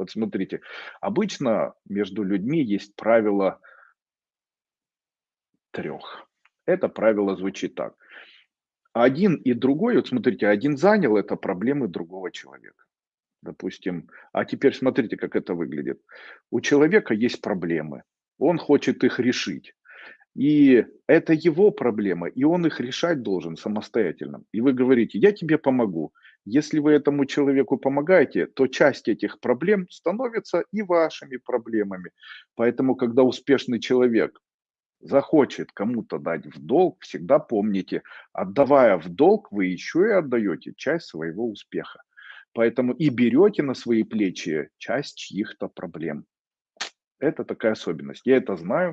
Вот смотрите, обычно между людьми есть правило трех. Это правило звучит так. Один и другой, вот смотрите, один занял это проблемы другого человека. Допустим, а теперь смотрите, как это выглядит. У человека есть проблемы, он хочет их решить. И это его проблема, и он их решать должен самостоятельно. И вы говорите, я тебе помогу. Если вы этому человеку помогаете, то часть этих проблем становится и вашими проблемами. Поэтому, когда успешный человек захочет кому-то дать в долг, всегда помните, отдавая в долг, вы еще и отдаете часть своего успеха. Поэтому и берете на свои плечи часть чьих-то проблем. Это такая особенность. Я это знаю,